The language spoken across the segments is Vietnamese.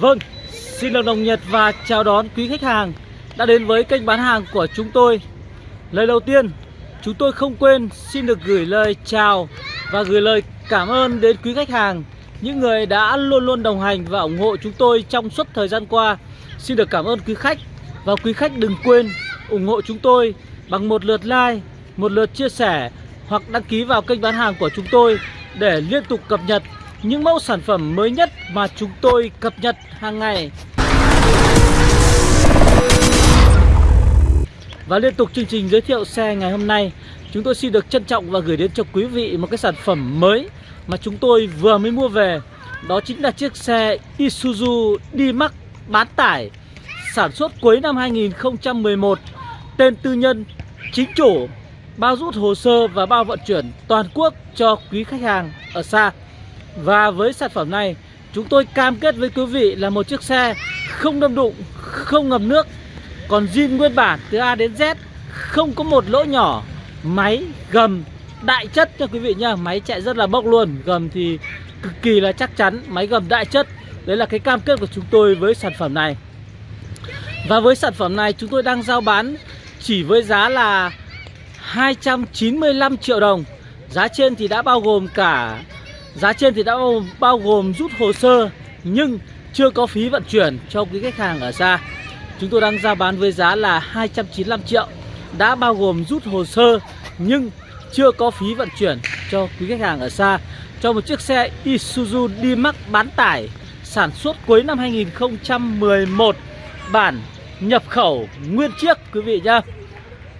Vâng, xin được đồng nhiệt và chào đón quý khách hàng đã đến với kênh bán hàng của chúng tôi. Lời đầu tiên, chúng tôi không quên xin được gửi lời chào và gửi lời cảm ơn đến quý khách hàng, những người đã luôn luôn đồng hành và ủng hộ chúng tôi trong suốt thời gian qua. Xin được cảm ơn quý khách và quý khách đừng quên ủng hộ chúng tôi bằng một lượt like, một lượt chia sẻ hoặc đăng ký vào kênh bán hàng của chúng tôi để liên tục cập nhật những mẫu sản phẩm mới nhất mà chúng tôi cập nhật hàng ngày. Và liên tục chương trình giới thiệu xe ngày hôm nay Chúng tôi xin được trân trọng và gửi đến cho quý vị một cái sản phẩm mới Mà chúng tôi vừa mới mua về Đó chính là chiếc xe Isuzu D-Max bán tải Sản xuất cuối năm 2011 Tên tư nhân, chính chủ Bao rút hồ sơ và bao vận chuyển toàn quốc cho quý khách hàng ở xa và với sản phẩm này Chúng tôi cam kết với quý vị là một chiếc xe không đâm đụng, không ngập nước. Còn zin nguyên bản từ A đến Z Không có một lỗ nhỏ Máy gầm đại chất cho quý vị nhá. Máy chạy rất là bốc luôn Gầm thì cực kỳ là chắc chắn Máy gầm đại chất. Đấy là cái cam kết của chúng tôi với sản phẩm này. Và với sản phẩm này chúng tôi đang giao bán Chỉ với giá là 295 triệu đồng. Giá trên thì đã bao gồm cả Giá trên thì đã bao, gồm rút hồ sơ Nhưng chưa có phí vận chuyển cho quý khách hàng ở xa. Chúng tôi đang giao bán với giá là 295 triệu. Đã bao gồm rút hồ sơ Nhưng chưa có phí vận chuyển cho quý khách hàng ở xa. Cho một chiếc xe Isuzu D-Max bán tải Sản xuất cuối năm 2011 Bản nhập khẩu nguyên chiếc quý vị nhá.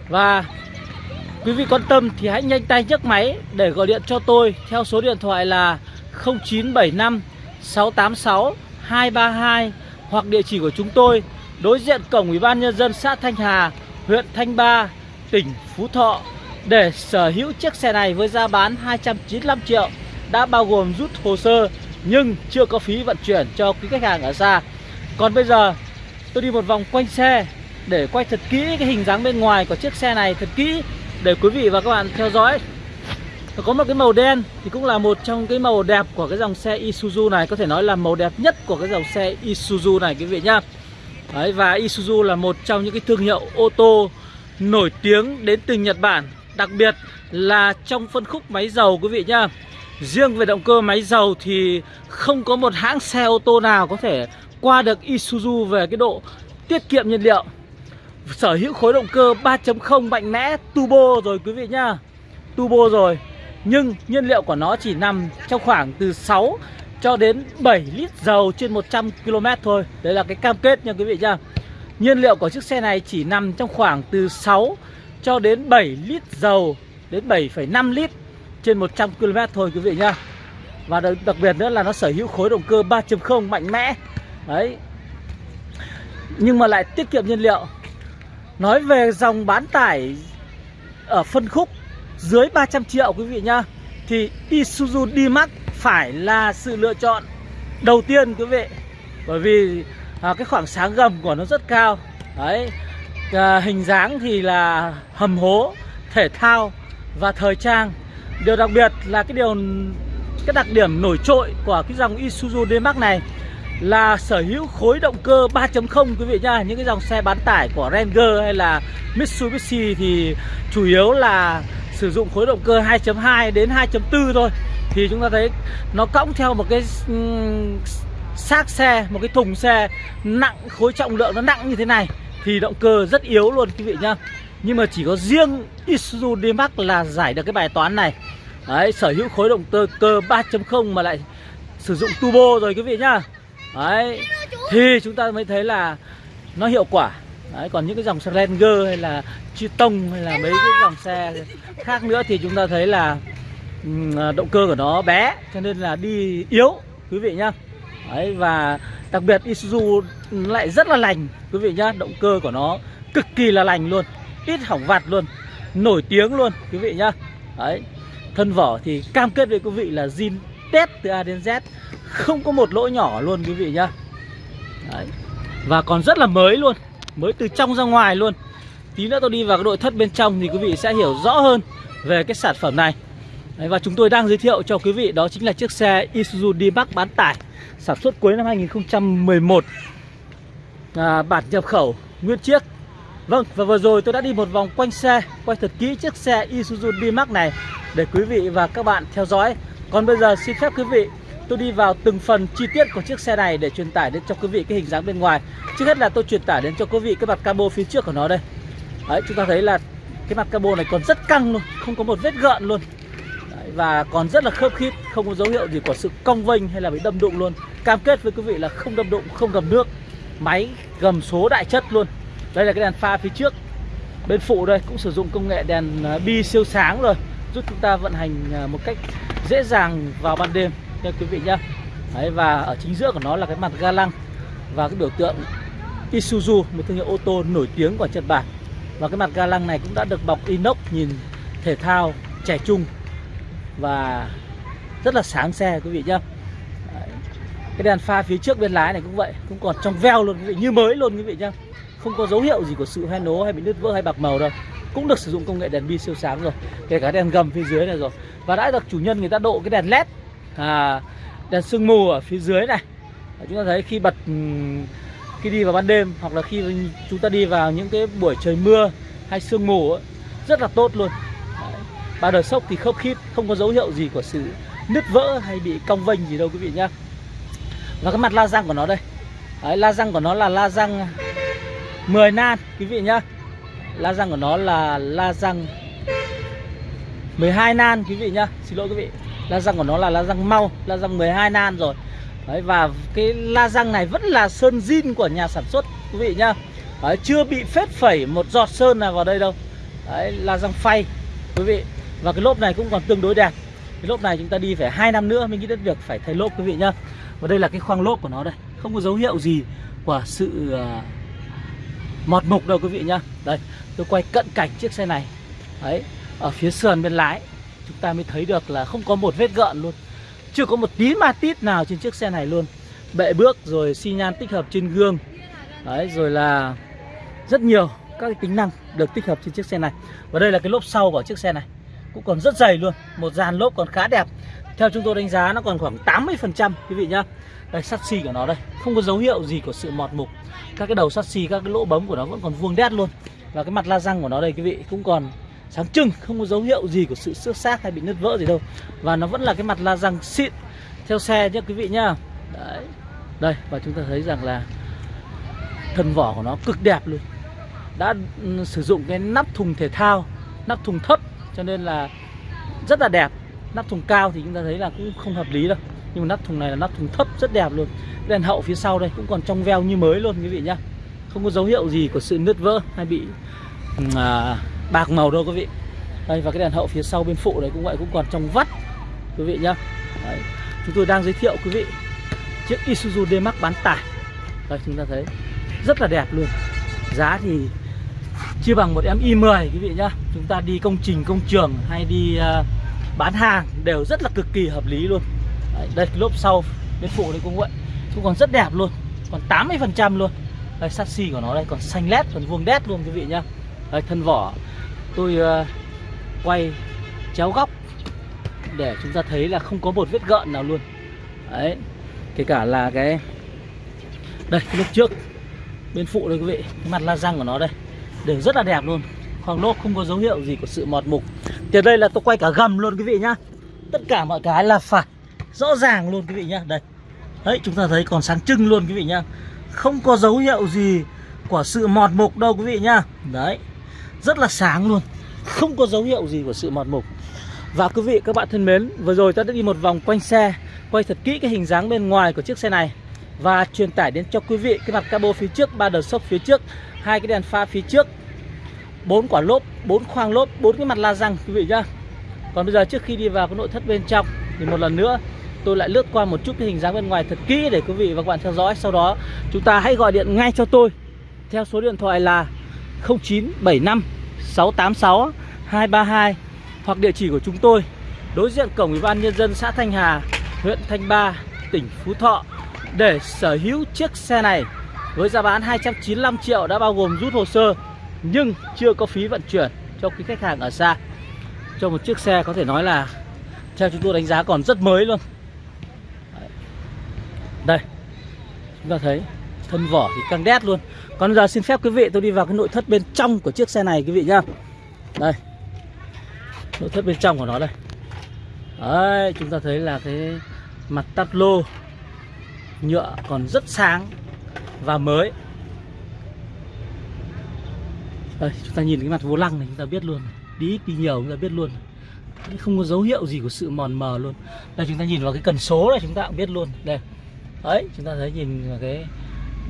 Và quý vị quan tâm thì hãy nhanh tay nhấc máy để gọi điện cho tôi Theo số điện thoại là 0975 686 232 Hoặc địa chỉ của chúng tôi đối diện cổng Ủy ban nhân dân xã Thanh Hà, huyện Thanh Ba, tỉnh Phú Thọ để sở hữu chiếc xe này với giá bán 295 triệu đã bao gồm rút hồ sơ nhưng chưa có phí vận chuyển cho quý khách hàng ở xa. Còn bây giờ tôi đi một vòng quanh xe để quay thật kỹ cái hình dáng bên ngoài của chiếc xe này thật kỹ để quý vị và các bạn theo dõi. Có một cái màu đen thì cũng là một trong cái màu đẹp của cái dòng xe Isuzu này. Có thể nói là màu đẹp nhất của cái dòng xe Isuzu này quý vị nhá. Đấy, và Isuzu là một trong những cái thương hiệu ô tô nổi tiếng đến từ Nhật Bản. Đặc biệt là trong phân khúc máy dầu quý vị nhá. Riêng về động cơ máy dầu thì không có một hãng xe ô tô nào có thể qua được Isuzu về cái độ tiết kiệm nhiên liệu. Sở hữu khối động cơ 3.0 mạnh mẽ turbo rồi quý vị nhá. Turbo rồi Nhưng nhiên liệu của nó chỉ nằm trong khoảng từ 6 cho đến 7 lít dầu trên 100 km thôi. Đấy là cái cam kết nha quý vị nhá. Nhiên liệu của chiếc xe này chỉ nằm trong khoảng từ 6 cho đến 7 lít dầu đến 7,5 lít trên 100 km thôi quý vị nhá. Và đặc, đặc biệt nữa là nó sở hữu khối động cơ 3.0 mạnh mẽ. Đấy. Nhưng mà lại tiết kiệm nhiên liệu. Nói về dòng bán tải ở phân khúc dưới 300 triệu quý vị nhá Thì Isuzu D-Max phải là sự lựa chọn đầu tiên quý vị. Bởi vì à, cái khoảng sáng gầm của nó rất cao. Đấy à, hình dáng thì là hầm hố thể thao và thời trang. Điều đặc biệt là cái điều cái đặc điểm nổi trội của cái dòng Isuzu D-Max này là sở hữu khối động cơ 3.0 quý vị nhá. Những cái dòng xe bán tải của Ranger hay là Mitsubishi thì chủ yếu là sử dụng khối động cơ 2.2 đến 2.4 thôi. Thì chúng ta thấy nó cõng theo một cái xác xe, một cái thùng xe nặng, khối trọng lượng nó nặng như thế này thì động cơ rất yếu luôn, quý vị nhá. Nhưng mà chỉ có riêng Isuzu D-Max là giải được cái bài toán này. Đấy, sở hữu khối động cơ cơ 3.0 mà lại sử dụng turbo rồi, quý vị nhá đấy. Thì chúng ta mới thấy là nó hiệu quả. Đấy còn những cái dòng xe Ranger hay là Triton hay là mấy cái dòng xe khác nữa thì chúng ta thấy là à, động cơ của nó bé cho nên là đi yếu quý vị nhá. Đấy, và đặc biệt Isuzu lại rất là lành quý vị nhá. Động cơ của nó cực kỳ là lành luôn ít hỏng vặt luôn nổi tiếng luôn quý vị nhá. Đấy thân vỏ thì cam kết với quý vị là zin test từ A đến Z không có một lỗ nhỏ luôn quý vị nhá. Đấy. và còn rất là mới luôn. Mới từ trong ra ngoài luôn. Tí nữa tôi đi vào cái nội thất bên trong thì quý vị sẽ hiểu rõ hơn về cái sản phẩm này. Đấy, Và chúng tôi đang giới thiệu cho quý vị đó chính là chiếc xe Isuzu D-Max bán tải Sản xuất cuối năm 2011 à, Bản nhập khẩu nguyên chiếc. Vâng và vừa rồi tôi đã đi một vòng quanh xe Quay thật kỹ chiếc xe Isuzu D-Max này Để quý vị và các bạn theo dõi. Còn bây giờ xin phép quý vị Tôi đi vào từng phần chi tiết của chiếc xe này Để truyền tải đến cho quý vị cái hình dáng bên ngoài. Trước hết là tôi truyền tải đến cho quý vị cái mặt cabo phía trước của nó đây. Đấy chúng ta thấy là cái mặt cabo này còn rất căng luôn Không có một vết gợn luôn. Đấy, Và còn rất là khớp khít Không có dấu hiệu gì của sự cong vênh hay là bị đâm đụng luôn. Cam kết với quý vị là không đâm đụng, không gầm nước. Máy gầm số đại chất luôn. Đây là cái đèn pha phía trước. Bên phụ đây cũng sử dụng công nghệ đèn à, bi siêu sáng rồi Giúp chúng ta vận hành à, một cách dễ dàng vào ban đêm nha quý vị nhá. Đấy, Và ở chính giữa của nó là cái mặt ga lăng Và cái biểu tượng Isuzu Một thương hiệu ô tô nổi tiếng của Nhật Bản. Và cái mặt ga lăng này cũng đã được bọc inox Nhìn thể thao trẻ trung Và rất là sáng xe quý vị nhá. Đấy. Cái đèn pha phía trước bên lái này cũng vậy Cũng còn trong veo luôn quý vị Như mới luôn quý vị nhá. Không có dấu hiệu gì của sự hoen nố hay bị nứt vỡ hay bạc màu đâu. Cũng được sử dụng công nghệ đèn bi siêu sáng rồi. Kể cả đèn gầm phía dưới này rồi. Và đã được chủ nhân người ta độ cái đèn led à, Đèn sương mù ở phía dưới này. Chúng ta thấy khi bật ừ, khi đi vào ban đêm hoặc là khi chúng ta đi vào những cái buổi trời mưa hay sương mù ấy, rất là tốt luôn. Đấy. ba đời sốc thì khớp khít không có dấu hiệu gì của sự nứt vỡ hay bị cong vênh gì đâu quý vị nhá. Và cái mặt la răng của nó đây. Đấy, la răng của nó là la răng 10 nan quý vị nhá. La răng của nó là la răng 12 nan quý vị nhá. Xin lỗi quý vị la răng của nó là la răng mau la răng 12 nan rồi. Đấy, và cái la răng này vẫn là sơn zin của nhà sản xuất quý vị nhá. Đấy, chưa bị phết phẩy một giọt sơn nào vào đây đâu. Đấy, la răng phay quý vị. Và cái lốp này cũng còn tương đối đẹp. Cái lốp này chúng ta đi phải hai năm nữa mình nghĩ đến việc phải thay lốp quý vị nhá. Và đây là cái khoang lốp của nó đây. Không có dấu hiệu gì của sự uh, mọt mục đâu quý vị nhá. Đây tôi quay cận cảnh chiếc xe này. Đấy ở phía sườn bên lái chúng ta mới thấy được là không có một vết gợn luôn. Chưa có một tí ma tít nào trên chiếc xe này luôn. Bệ bước rồi xi nhan tích hợp trên gương. Đấy, rồi là rất nhiều các cái tính năng được tích hợp trên chiếc xe này. Và đây là cái lốp sau của chiếc xe này. Cũng còn rất dày luôn, một dàn lốp còn khá đẹp. Theo chúng tôi đánh giá nó còn khoảng 80 phần trăm, quý vị nhá. Đây, sắt xi của nó đây. Không có dấu hiệu gì của sự mọt mục. Các cái đầu sắt xi, các cái lỗ bấm của nó vẫn còn vuông đét luôn. Và cái mặt la răng của nó đây, quý vị, cũng còn sáng trưng không có dấu hiệu gì của sự xước xác hay bị nứt vỡ gì đâu. Và nó vẫn là cái mặt la răng xịn. Theo xe nhé quý vị nhá. Đấy. Đây và chúng ta thấy rằng là thân vỏ của nó cực đẹp luôn. Đã ừ, sử dụng cái nắp thùng thể thao nắp thùng thấp cho nên là rất là đẹp. Nắp thùng cao thì chúng ta thấy là cũng không hợp lý đâu. Nhưng mà nắp thùng này là nắp thùng thấp rất đẹp luôn. Đèn hậu phía sau đây cũng còn trong veo như mới luôn quý vị nhá. Không có dấu hiệu gì của sự nứt vỡ hay bị ừ, à, bạc màu đâu quý vị. Đây và cái đèn hậu phía sau bên phụ này cũng vậy cũng còn trong vắt quý vị nhá. Đấy. chúng tôi đang giới thiệu quý vị chiếc Isuzu D-Max bán tải. Đây chúng ta thấy rất là đẹp luôn. Giá thì chưa bằng một em i10 quý vị nhá. Chúng ta đi công trình công trường hay đi uh, bán hàng đều rất là cực kỳ hợp lý luôn. Đấy, đây cái lốp sau bên phụ đấy cũng vậy cũng còn rất đẹp luôn còn 80 phần trăm luôn. Đây chassis của nó đây còn xanh led còn vuông đét luôn quý vị nhá đây thân vỏ tôi uh, quay chéo góc để chúng ta thấy là không có một vết gợn nào luôn. Đấy kể cả là cái đây cái lúc trước bên phụ đây quý vị cái mặt la răng của nó đây đều rất là đẹp luôn. Khoang lốp không có dấu hiệu gì của sự mọt mục. Thì đây là tôi quay cả gầm luôn quý vị nhá. Tất cả mọi cái là phải rõ ràng luôn quý vị nhá. Đây đấy chúng ta thấy còn sáng trưng luôn quý vị nhá. Không có dấu hiệu gì của sự mọt mục đâu quý vị nhá. Đấy rất là sáng luôn. Không có dấu hiệu gì của sự mọt mục. Và quý vị, các bạn thân mến, vừa rồi ta đã đi một vòng quanh xe, quay thật kỹ cái hình dáng bên ngoài của chiếc xe này và truyền tải đến cho quý vị cái mặt cabo phía trước, ba đờ sốc phía trước, hai cái đèn pha phía trước, bốn quả lốp, bốn khoang lốp, bốn cái mặt la răng, quý vị nhá. Còn bây giờ trước khi đi vào cái nội thất bên trong thì một lần nữa tôi lại lướt qua một chút cái hình dáng bên ngoài thật kỹ để quý vị và các bạn theo dõi. Sau đó chúng ta hãy gọi điện ngay cho tôi. Theo số điện thoại là 0975 686 232 hoặc địa chỉ của chúng tôi đối diện cổng ủy ban nhân dân xã Thanh Hà, huyện Thanh Ba, tỉnh Phú Thọ. Để sở hữu chiếc xe này với giá bán 295 triệu đã bao gồm rút hồ sơ nhưng chưa có phí vận chuyển cho quý khách hàng ở xa. Cho một chiếc xe có thể nói là theo chúng tôi đánh giá còn rất mới luôn. Đây chúng ta thấy thân vỏ thì căng đét luôn còn giờ xin phép quý vị tôi đi vào cái nội thất bên trong của chiếc xe này quý vị nhá. Đây. Nội thất bên trong của nó đây. Đấy, chúng ta thấy là cái mặt tắt lô, nhựa còn rất sáng và mới. Đây, chúng ta nhìn cái mặt vô lăng này, chúng ta biết luôn đi ít đi nhiều chúng ta biết luôn không có dấu hiệu gì của sự mòn mờ luôn. Đây, chúng ta nhìn vào cái cần số này, chúng ta cũng biết luôn. Đây. Đấy, chúng ta thấy nhìn vào cái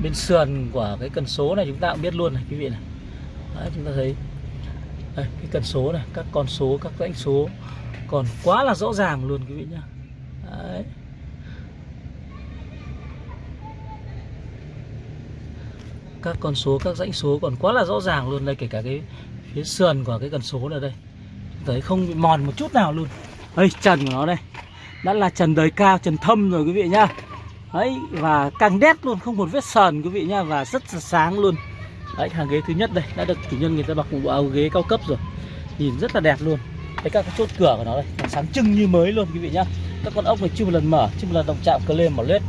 bên sườn của cái cần số này chúng ta cũng biết luôn này quý vị này. Đấy, chúng ta thấy. Đây, cái cần số này các con số các dãy số còn quá là rõ ràng luôn quý vị nhá. Đấy. các con số các dãy số còn quá là rõ ràng luôn đây kể cả cái phía sườn của cái cần số này đây. Thấy không bị mòn một chút nào luôn. Đây trần của nó đây. Đã là trần đời cao trần thâm rồi quý vị nhá đấy, và càng đét luôn, không một vết sờn quý vị nhá, và rất là sáng luôn. Đấy, hàng ghế thứ nhất đây, đã được chủ nhân người ta bọc một bộ áo ghế cao cấp rồi. Nhìn rất là đẹp luôn. Đấy, các cái chốt cửa của nó đây sáng trưng như mới luôn quý vị nhá. Các con ốc này chưa một lần mở, chưa một lần động chạm cờ lên mở lết.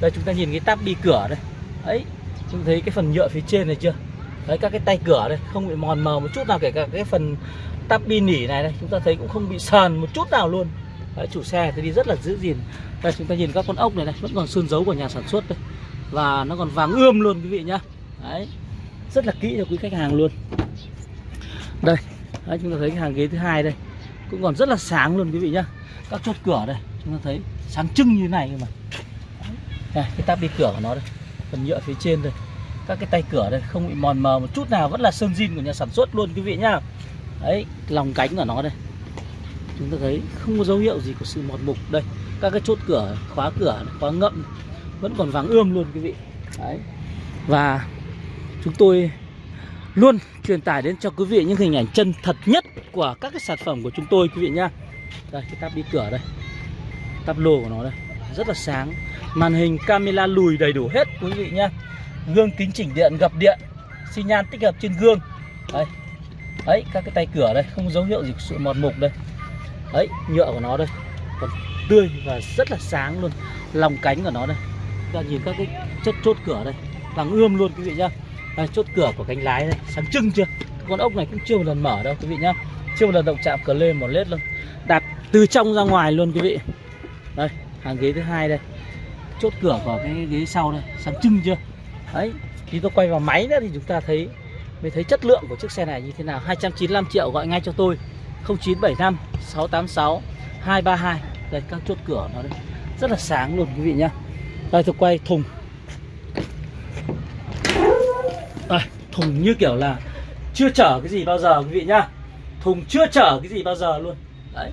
Đây, chúng ta nhìn cái táp đi cửa đây. Đấy, chúng thấy cái phần nhựa phía trên này chưa? Đấy, các cái tay cửa đây, không bị mòn mờ một chút nào, kể cả cái phần tắp bi nỉ này đây, chúng ta thấy cũng không bị sờn một chút nào luôn đấy, chủ xe thì đi rất là giữ gìn. Đây chúng ta nhìn các con ốc này này vẫn còn sơn dấu của nhà sản xuất đây. Và nó còn vàng ươm luôn quý vị nhá. Đấy rất là kỹ cho quý khách hàng luôn. Đây đấy, chúng ta thấy cái hàng ghế thứ hai đây cũng còn rất là sáng luôn quý vị nhá. Các chốt cửa đây chúng ta thấy sáng trưng như này mà. Đây, cái tắp đi cửa của nó đây phần nhựa phía trên đây. Các cái tay cửa đây không bị mòn mờ một chút nào vẫn là sơn zin của nhà sản xuất luôn quý vị nhá. Đấy lòng cánh của nó đây chúng ta thấy không có dấu hiệu gì của sự mọt mục. Đây, các cái chốt cửa, khóa cửa, khóa ngậm vẫn còn vàng ươm luôn quý vị. Đấy. Và chúng tôi luôn truyền tải đến cho quý vị những hình ảnh chân thật nhất của các cái sản phẩm của chúng tôi, quý vị nhá. Đây, cái tắp đi cửa đây. Tắp lô của nó đây. Rất là sáng. Màn hình camera lùi đầy đủ hết, quý vị nhá. Gương kính chỉnh điện, gập điện, xi nhan tích hợp trên gương. Đấy. Đấy, các cái tay cửa đây, không dấu hiệu gì của sự mọt mục đây đấy nhựa của nó đây. Còn tươi và rất là sáng luôn. Lòng cánh của nó đây. Ta nhìn các cái chất chốt cửa đây. Vàng ươm luôn quý vị nhá. Đây, chốt cửa của cánh lái đây. Sáng trưng chưa? Con ốc này cũng chưa một lần mở đâu quý vị nhá. Chưa một lần động chạm cờ lên một lết luôn. Đạp từ trong ra ngoài luôn quý vị. Đây hàng ghế thứ hai đây. Chốt cửa của cái ghế sau đây. Sáng trưng chưa? Đấy khi tôi quay vào máy nữa thì chúng ta thấy mới thấy chất lượng của chiếc xe này như thế nào. 295 triệu gọi ngay cho tôi. 0975 686 232 đây các chốt cửa nó đây. Rất là sáng luôn quý vị nhá. Đây tôi quay thùng. Đây, thùng như kiểu là chưa chở cái gì bao giờ quý vị nhá. Thùng chưa chở cái gì bao giờ luôn. Đấy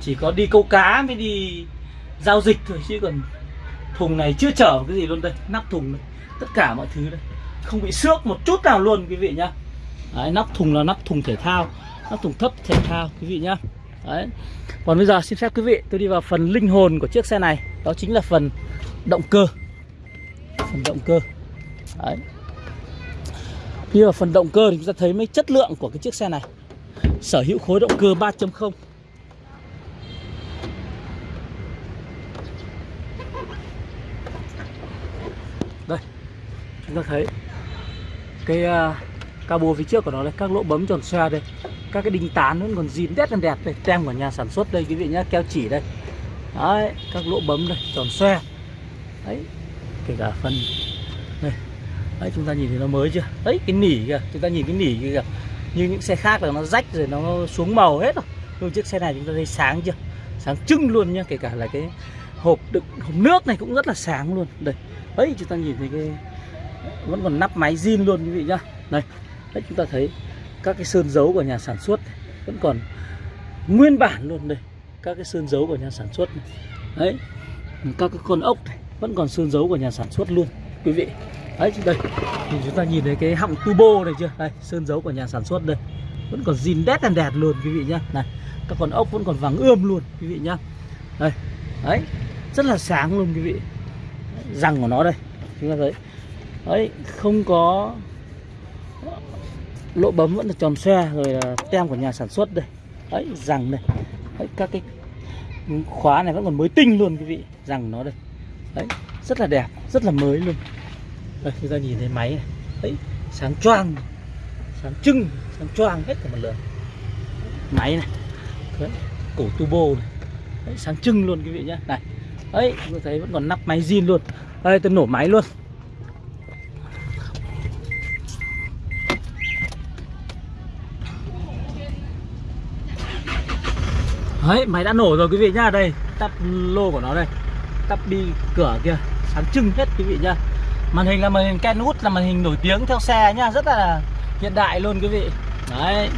chỉ có đi câu cá mới đi giao dịch thôi chứ còn thùng này chưa chở cái gì luôn đây. Nắp thùng này tất cả mọi thứ đây. Không bị xước một chút nào luôn quý vị nhá. Đấy, nắp thùng là nắp thùng thể thao các thùng thấp thể thao quý vị nhá. Đấy. Còn bây giờ xin phép quý vị tôi đi vào phần linh hồn của chiếc xe này. Đó chính là phần động cơ. Phần động cơ. Đấy. Như vào phần động cơ thì chúng ta thấy mấy chất lượng của cái chiếc xe này. Sở hữu khối động cơ 3.0 đây. Chúng ta thấy cái uh, cabo phía trước của nó đây các lỗ bấm tròn xoa đây các cái đinh tán vẫn còn zin đét đẹp đây. Tem của nhà sản xuất đây, quý vị nhá, keo chỉ đây. Đấy, các lỗ bấm đây, tròn xoe. Đấy, kể cả phần đây. Đấy, chúng ta nhìn thấy nó mới chưa? Đấy, cái nỉ kìa, chúng ta nhìn cái nỉ kìa như những xe khác là nó rách rồi nó xuống màu hết rồi. Nhưng chiếc xe này chúng ta thấy sáng chưa? Sáng trưng luôn nhá, kể cả là cái hộp đựng, hộp nước này cũng rất là sáng luôn. Đây, đấy, chúng ta nhìn thấy cái vẫn còn nắp máy zin luôn, quý vị nhá. Đây, đấy, chúng ta thấy các cái sơn dấu của nhà sản xuất vẫn còn nguyên bản luôn đây. Các cái sơn dấu của nhà sản xuất này. đấy, các cái con ốc này, vẫn còn sơn dấu của nhà sản xuất luôn, quý vị. Đấy đây. Thì chúng ta nhìn thấy cái họng turbo này chưa? Đây, sơn dấu của nhà sản xuất đây. Vẫn còn zin đét đèn đẹp luôn, quý vị nhá. Này, các con ốc vẫn còn vàng ươm luôn, quý vị nhá. Đây, đấy, rất là sáng luôn, quý vị. Răng của nó đây, chúng ta thấy. Đấy, không có lỗ bấm vẫn là tròn xe rồi là tem của nhà sản xuất đây. Đấy rằng đây. Đấy, các cái khóa này vẫn còn mới tinh luôn quý vị. Rằng nó đây. Đấy rất là đẹp rất là mới luôn. Đây chúng ta nhìn thấy máy này. Đấy sáng choang sáng trưng sáng choang hết cả một lượt. Máy này. Đấy, cổ turbo này. Đấy, sáng trưng luôn quý vị nhé này đấy tôi thấy vẫn còn nắp máy zin luôn. Đây tôi nổ máy luôn. Đấy, máy đã nổ rồi quý vị nhá. Đây, tắp lô của nó đây. Tắp bi cửa kia. Sáng trưng hết quý vị nhá. Màn hình là màn hình Kenwood là màn hình nổi tiếng theo xe nhá. Rất là hiện đại luôn quý vị. Đấy.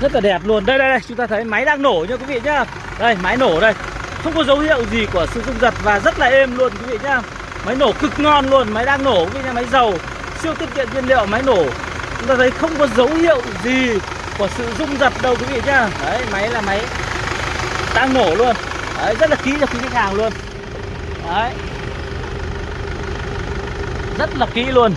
Rất là đẹp luôn. Đây đây đây, chúng ta thấy máy đang nổ nha quý vị nhá. Đây, máy nổ đây. Không có dấu hiệu gì của sự rung giật và rất là êm luôn quý vị nhá. Máy nổ cực ngon luôn, máy đang nổ quý vị nhá. Máy dầu, siêu tiết kiệm nhiên liệu, máy nổ. Chúng ta thấy không có dấu hiệu gì của sự rung giật đâu quý vị nhá. Đấy, máy là máy đang nổ luôn. Đấy, rất là kỹ cho quý khách hàng luôn. Đấy. Rất là kỹ luôn.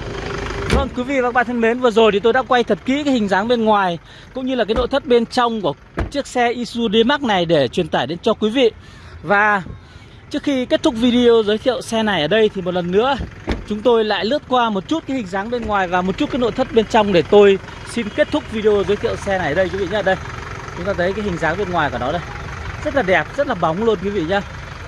Vâng quý vị và các bạn thân mến Vừa rồi thì tôi đã quay thật kỹ cái hình dáng bên ngoài Cũng như là cái nội thất bên trong của chiếc xe Isuzu D-Max này Để truyền tải đến cho quý vị. Và trước khi kết thúc video giới thiệu xe này ở đây Thì một lần nữa chúng tôi lại lướt qua một chút cái hình dáng bên ngoài Và một chút cái nội thất bên trong để tôi xin kết thúc video giới thiệu xe này ở đây quý vị nhé. Đây chúng ta thấy cái hình dáng bên ngoài của nó đây rất là đẹp, rất là bóng luôn quý vị nhá.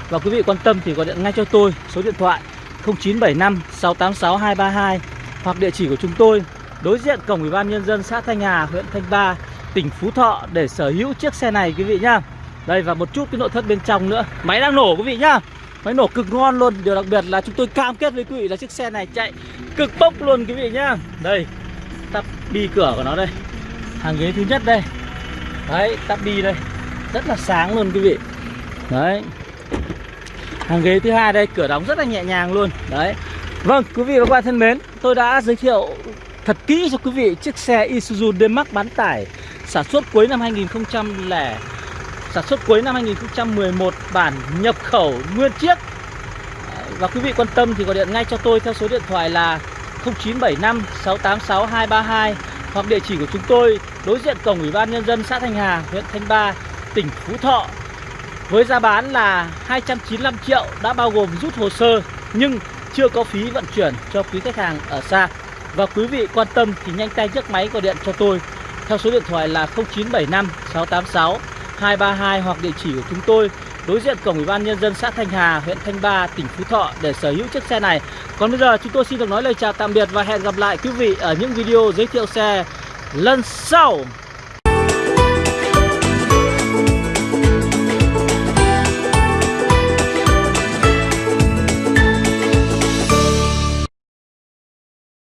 Và quý vị quan tâm thì gọi điện ngay cho tôi số điện thoại 0975 686 232 hoặc địa chỉ của chúng tôi đối diện cổng Ủy ban nhân dân xã Thanh Hà, huyện Thanh Ba, tỉnh Phú Thọ để sở hữu chiếc xe này quý vị nhá. Đây và một chút cái nội thất bên trong nữa. Máy đang nổ quý vị nhá. Máy nổ cực ngon luôn. Điều đặc biệt là chúng tôi cam kết với quý vị là chiếc xe này chạy cực bốc luôn quý vị nhá. Đây, tắp bi cửa của nó đây. Hàng ghế thứ nhất đây. Đấy, tắp bi đây rất là sáng luôn quý vị. Đấy. Hàng ghế thứ hai đây cửa đóng rất là nhẹ nhàng luôn. Đấy. Vâng quý vị và các bạn thân mến tôi đã giới thiệu thật kỹ cho quý vị chiếc xe Isuzu D-Max bán tải sản xuất cuối năm 2000 sản xuất cuối năm 2011 bản nhập khẩu nguyên chiếc. Và quý vị quan tâm thì gọi điện ngay cho tôi theo số điện thoại là 0975 686 232 hoặc địa chỉ của chúng tôi đối diện cổng Ủy ban nhân dân xã Thanh Hà, huyện Thanh Ba, tỉnh Phú Thọ với giá bán là 295 triệu đã bao gồm rút hồ sơ nhưng chưa có phí vận chuyển cho quý khách hàng ở xa. Và quý vị quan tâm thì nhanh tay nhấc máy gọi điện cho tôi theo số điện thoại là 0975 686 232 hoặc địa chỉ của chúng tôi đối diện cổng Ủy ban nhân dân xã Thanh Hà, huyện Thanh Ba, tỉnh Phú Thọ để sở hữu chiếc xe này. Còn bây giờ chúng tôi xin được nói lời chào tạm biệt và hẹn gặp lại quý vị ở những video giới thiệu xe lần sau.